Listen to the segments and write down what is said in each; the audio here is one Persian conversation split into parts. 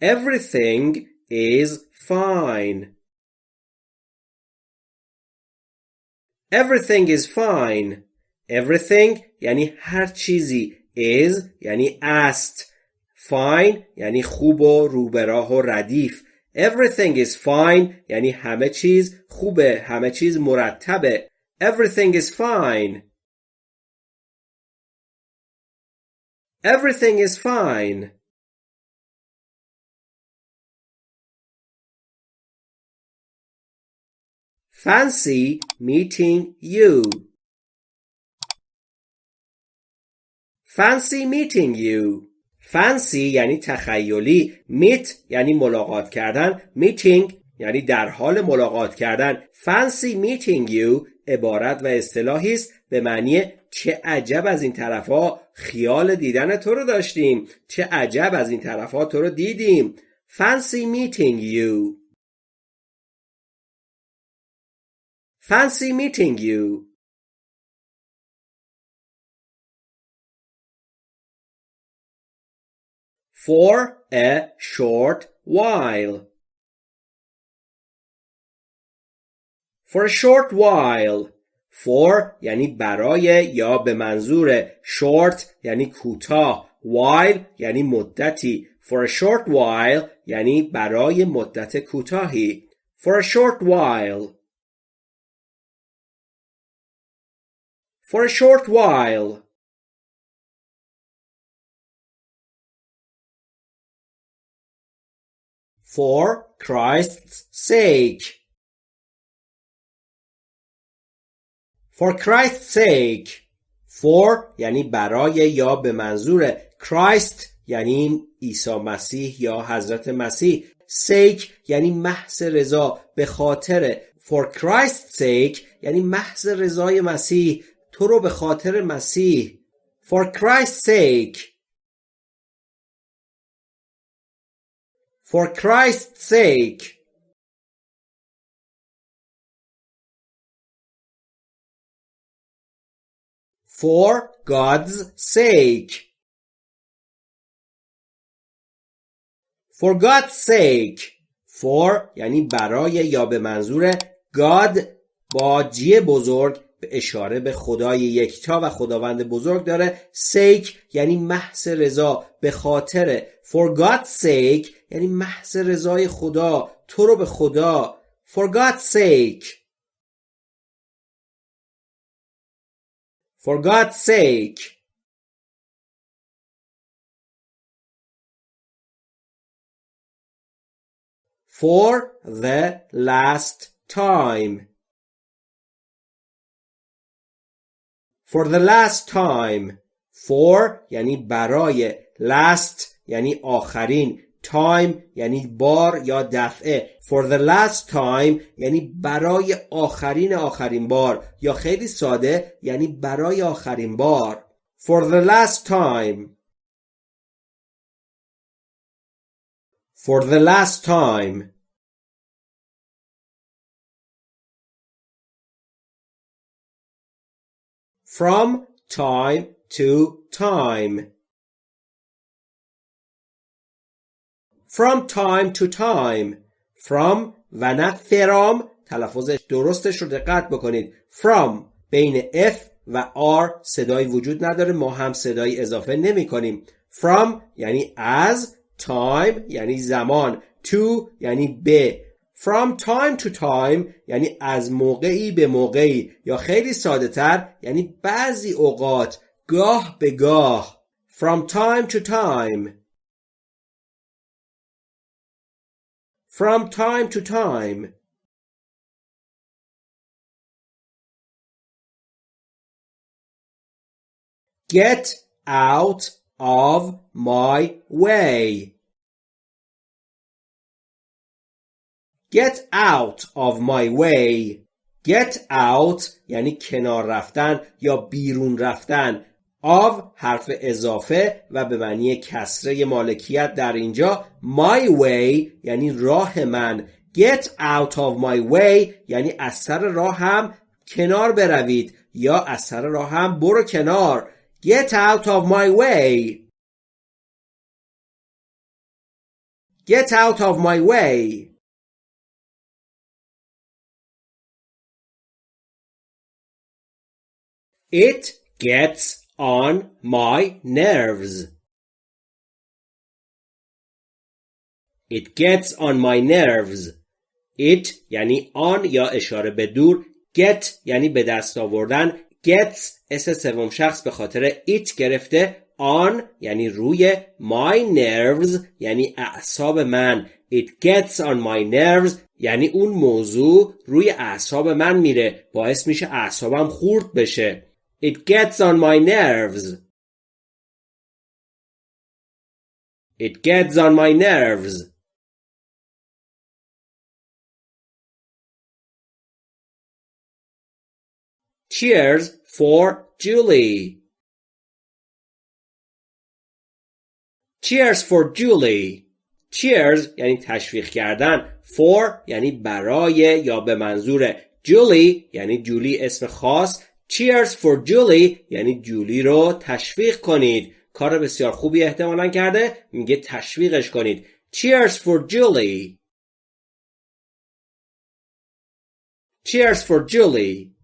Everything is fine. Everything is fine. Everything یعنی هر چیزی is یعنی است fine یعنی خوب و روبراه و ردیف Everything is fine یعنی همه چیز خوبه همه چیز مرتبه Everything is fine Everything is fine Fancy meeting you. Fancy meeting you. Fancy یعنی تخیلی. Meet یعنی ملاقات کردن. Meeting یعنی در حال ملاقات کردن. Fancy meeting you عبارت و اصطلاحی است به معنی چه عجب از این طرفا خیال دیدن تو رو داشتیم. چه عجب از این طرفا تو رو دیدیم. Fancy meeting you. Fancy meeting you. For a short while. For a short while. For یعنی برای یا به منظور short یعنی کوتاه while یعنی مدتی For a short while یعنی برای مدت کوتاهی For a short while for a short while. For Christ's sake. For Christ's sake. For یعنی برای یا به منظور Christ یعنی عیسی مسیح یا حضرت مسیح sake یعنی محض رضا به خاطر for Christ's sake یعنی محض رضای مسیح تو رو به خاطر مسیح For Christ's sake For Christ's sake For God's sake For God's sake For یعنی برای یا به منظور God با جی بزرگ اشاره به خدای یکتا و خداوند بزرگ داره. سیک یعنی محض رضا. به خاطر for God's sake یعنی محض رضای خدا. تو رو به خدا. For God's sake. For God's sake. For the last time. For the last time. For یعنی برای. Last یعنی آخرین. Time یعنی بار یا دفعه. For the last time یعنی برای آخرین آخرین بار. یا خیلی ساده یعنی برای آخرین بار. For the last time. For the last time. From time to time. From time to time. From و نه فرام تلفظ درستش رو دقت بکنید. From. بین F و R صدای وجود نداره. ما هم صدای اضافه نمی کنیم. From یعنی از time یعنی زمان. To یعنی به. From time to time یعنی از موقعی به موقعی یا خیلی ساده تر یعنی بعضی اوقات گاه به گاه From time to time From time to time Get out of my way Get out of my way. Get out یعنی کنار رفتن یا بیرون رفتن. Of حرف اضافه و به معنی کسره مالکیت در اینجا. My way یعنی راه من. Get out of my way یعنی از سر راه هم کنار بروید یا از سر راه هم برو کنار. Get out of my way. Get out of my way. It gets on my nerves. It gets on my nerves. It یعنی آن یا اشاره به دور. Get یعنی به دست آوردن. Gets اس سوم شخص به خاطر it گرفته. On یعنی روی my nerves یعنی اعصاب من. It gets on my nerves یعنی اون موضوع روی اعصاب من میره. باعث میشه اعصابم خورد بشه. it gets on my nerves it gets on my nerves Cheers for Julie. Cheers for Julie. Cheers یعنی تشویق کردن. For یعنی برای یا به منظور. Julie یعنی جولی اسم خاص. Cheers for Julie یعنی جولی رو تشویق کنید. کار بسیار خوبی احتمالا کرده. میگه تشویقش کنید. Cheers for Julie. Cheers for Julie.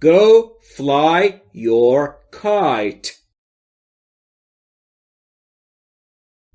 Go fly your kite.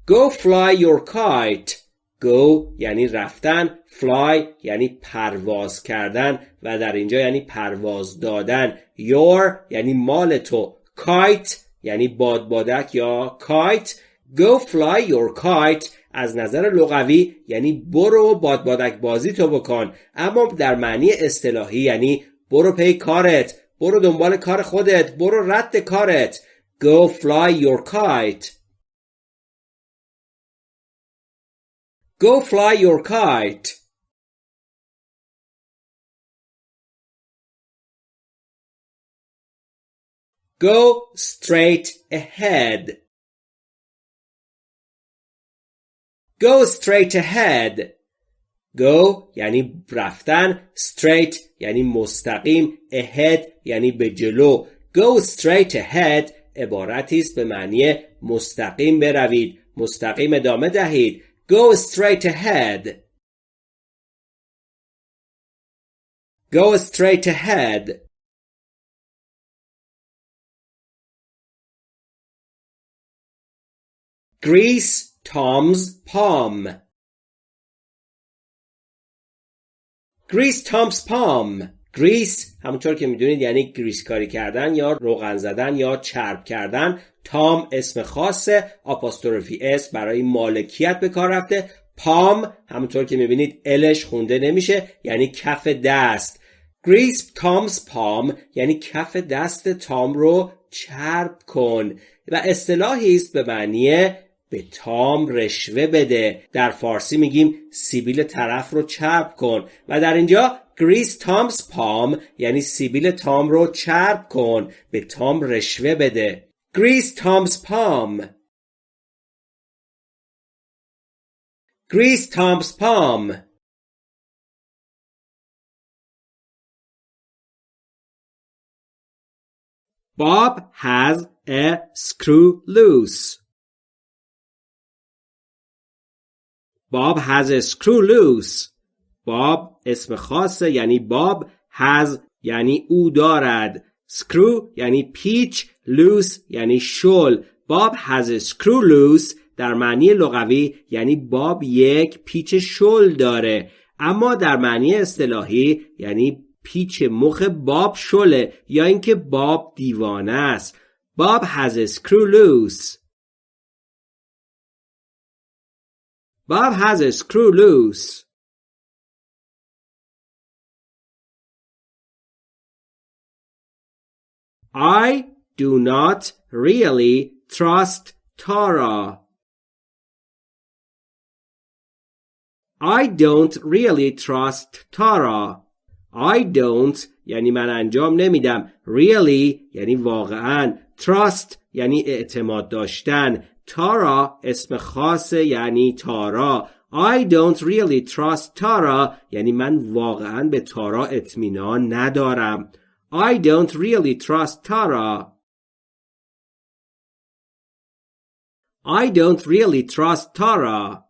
Go fly your kite. Go یعنی رفتن fly یعنی پرواز کردن و در اینجا یعنی پرواز دادن. your یعنی مال تو. kite یعنی بادبادک یا kite. go fly your kite. از نظر لغوی یعنی برو بادبادک بازی تو بکن. اما در معنی اصطلاحی یعنی برو پی کارت برو دنبال کار خودت برو رد کارت. Go fly your kite. Go fly your kite Go straight ahead Go straight ahead Go یعنی رفتن straight یعنی مستقیم ahead یعنی به جلو Go straight ahead عبارتی است به معنی مستقیم بروید مستقیم ادامه دهید Go straight ahead. Go straight ahead. Grease Tom's palm. Grease Tom's palm. Grease همونطور که می‌دونید یعنی گریس کاری کردن یا روغن زدن یا چرب کردن. Tom اسم خاصه apostrophe s برای مالکیت به کار رفته. palm همونطور که می‌بینید L ش خونده نمیشه یعنی کف دست. Grease Tom's palm یعنی کف دست تام رو چرب کن و اصطلاحی است به معنی به تام رشوه بده. در فارسی میگیم سیبیل طرف رو چرب کن و در اینجا Grease Tom's palm یعنی سیبیل تام رو چرب کن به تام رشوه بده Grease Tom's palm گریس تامز پام Bob has a screw loose. Bob has a screw loose. Bob اسم خاصه یعنی باب has یعنی او دارد. screw یعنی پیچ loose یعنی شل. Has a screw loose در معنی لغوی یعنی باب یک پیچ شل داره. اما در معنی اصطلاحی یعنی پیچ مخ باب شله یا اینکه باب دیوانه است. Bob has a screw loose. Bob has a I do not really trust Tara. I don't really trust Tara. I don't یعنی من انجام نمیدم. Really یعنی واقعا. Trust یعنی اعتماد داشتن. تارا اسم خاص یعنی تارا I don't really trust تارا یعنی من واقعا به تارا اطمینان ندارم I don't really trust تارا I don't really trust Tara.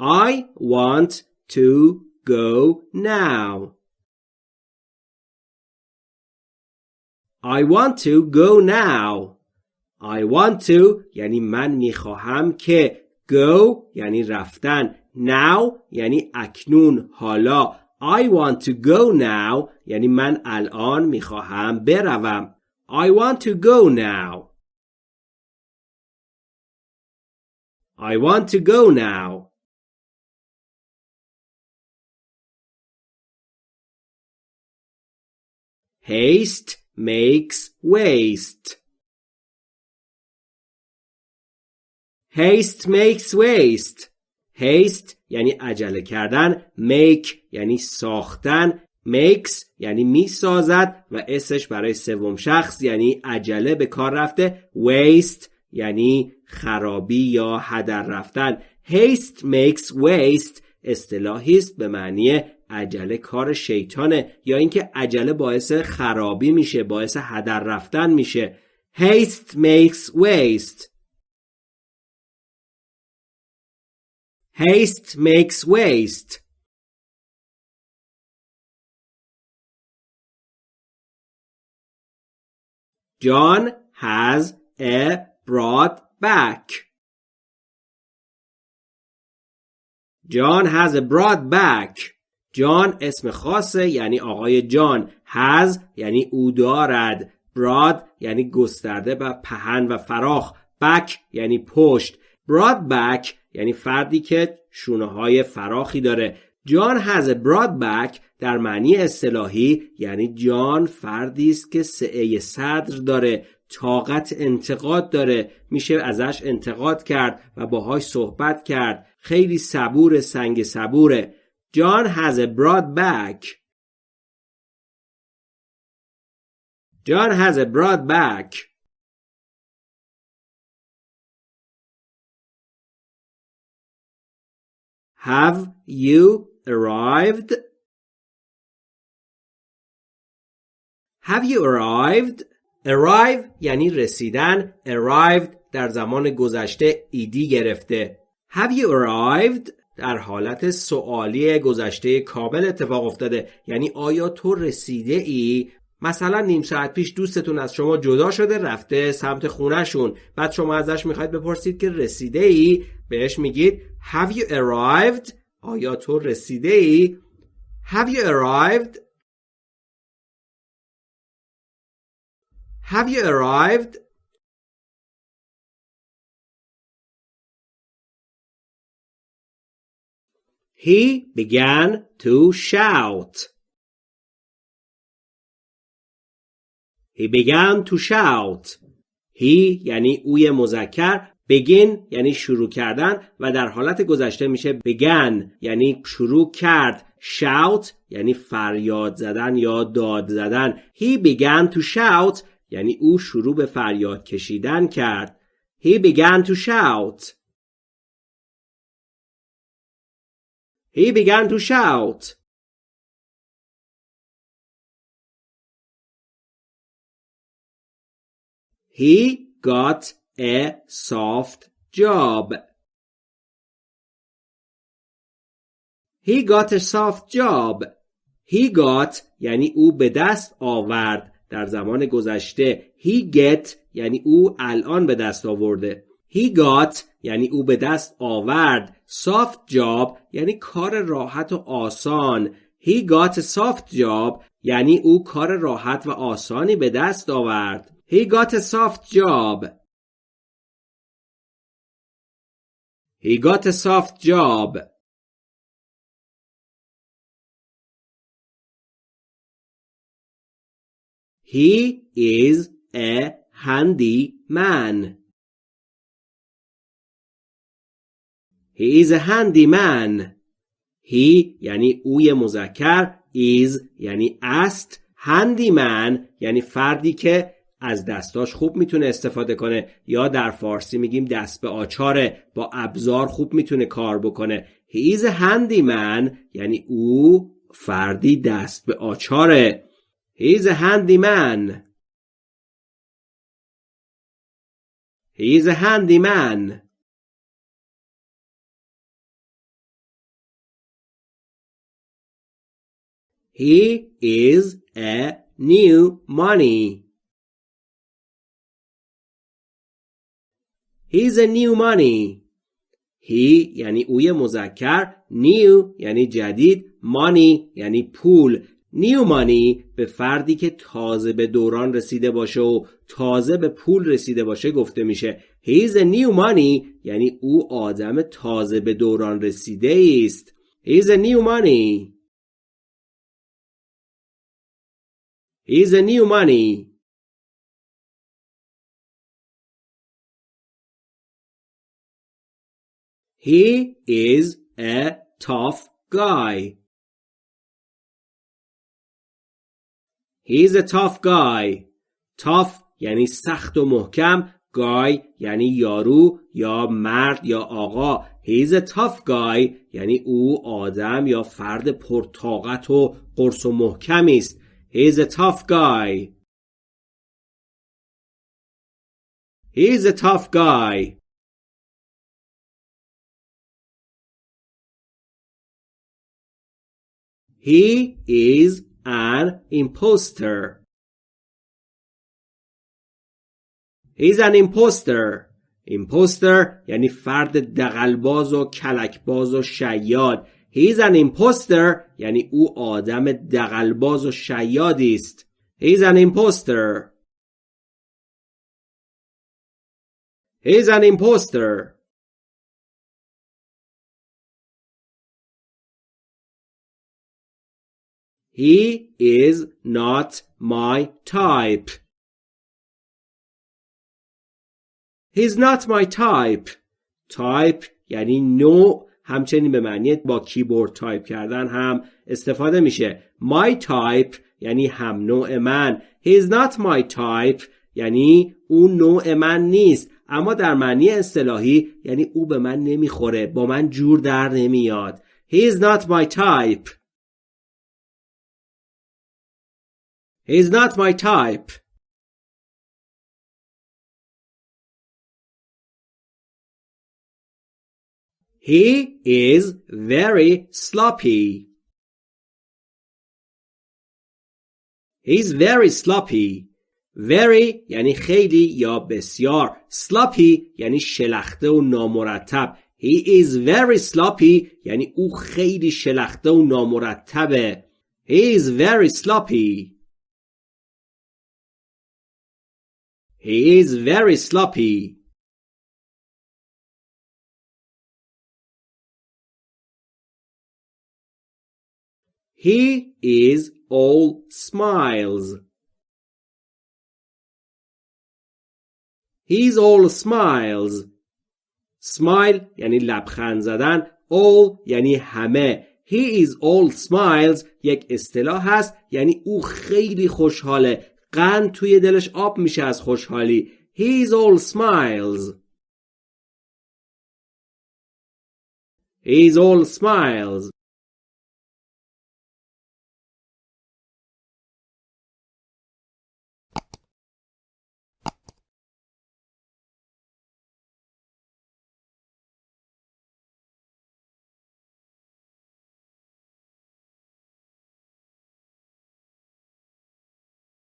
I want to go now. I want to go now. I want to یعنی من میخواهم که go یعنی رفتن now یعنی اکنون حالا I want to go now یعنی من الان میخواهم بروم I want to go now I want to go now Haste makes waste. Haste makes waste. Haste یعنی عجله کردن. Make یعنی ساختن. Makes یعنی می سازد و اسش برای سوم شخص یعنی عجله به کار رفته. Waste یعنی خرابی یا هدر رفتن. Haste makes waste اصطلاحی است به معنی عجله کار شیطانه یا اینکه عجله باعث خرابی میشه باعث هدر رفتن میشه haste makes waste haste makes waste. John has a broad back. John has a broad back. جان اسم خاصه یعنی آقای جان. هز یعنی او دارد. براد یعنی گسترده و پهن و فراخ. بک یعنی پشت. براد بک یعنی فردی که شونه های فراخی داره. جان هز براد بک در معنی اصطلاحی یعنی جان فردی است که سعه صدر داره طاقت انتقاد داره. میشه ازش انتقاد کرد و باهاش صحبت کرد. خیلی صبور سنگ صبوره. John has a broad back. John has a Have you arrived? Have you arrived? Arrive یعنی رسیدن. Arrived در زمان گذشته ایدی گرفته. Have you arrived? در حالت سوالی گذشته کامل اتفاق افتاده یعنی آیا تو رسیده ای مثلا نیم ساعت پیش دوستتون از شما جدا شده رفته سمت خونهشون. بعد شما ازش می‌خواید بپرسید که رسیده ای بهش میگید Have you arrived? آیا تو رسیده ای Have you arrived? Have you arrived? He began to shout. He began to shout. He یعنی اوی مذکر begin یعنی شروع کردن و در حالت گذشته میشه began یعنی شروع کرد shout یعنی فریاد زدن یا داد زدن he began to shout یعنی او شروع به فریاد کشیدن کرد he began to shout He began to shout. He got a soft job. He got a soft job. He got یعنی او به دست آورد در زمان گذشته. He get یعنی او الان به دست آورده. He got یعنی او به دست آورد soft job یعنی کار راحت و آسان He got a soft job یعنی او کار راحت و آسانی به دست آورد He got a soft job He got a soft job He is a handy man He is a handy man. He یعنی اوی مذکر is یعنی است handy man یعنی فردی که از دستاش خوب می‌تونه استفاده کنه یا در فارسی میگیم دست به آچاره با ابزار خوب می‌تونه کار بکنه He is a handy man یعنی او فردی دست به آچاره He's a handyman. He's a handyman. He is a new money. He's a new money. He یعنی اوی مذکر new یعنی جدید money یعنی پول. نیو مانی به فردی که تازه به دوران رسیده باشه و تازه به پول رسیده باشه گفته میشه. He's a new money یعنی او آدم تازه به دوران رسیده است. He's a new money. He's a new money. He is a tough guy. He's a tough guy. Tough یعنی سخت و محکم. Guy یعنی یارو یا مرد یا آقا. He's a tough guy یعنی او آدم یا فرد پرطاقت و قرص و محکمی است. He's a tough guy. He's a tough guy. He is an imposter. He's an imposter. imposter یعنی فرد دقلباز و کلکباز و شیاد. He's an imposter یعنی او آدم دقلباز و شیادی است. He's an imposter. He's an imposter. He is not my type. He's not my type. Type یعنی نوع همچنین به معنی با کیبورد تایپ کردن هم استفاده میشه. My type یعنی هم نوع من. He's not my type یعنی اون نوع من نیست. اما در معنی اصطلاحی یعنی او به من نمی‌خوره. با من جور در نمیاد. He's not my type. He's not my type. He is very sloppy. He's very sloppy. Very یعنی خیلی یا بسیار. Sloppy یعنی شلخته و نامرتب. He is very sloppy یعنی او خیلی شلخته و نامرتبه. He is very sloppy. He is very sloppy. He is all smiles. He's all smiles. Smile یعنی لبخند زدن. All یعنی همه. He is all smiles یک اصطلاح هست یعنی او خیلی خوشحاله. قند توی دلش آب میشه از خوشحالی. He's all smiles. He's all smiles.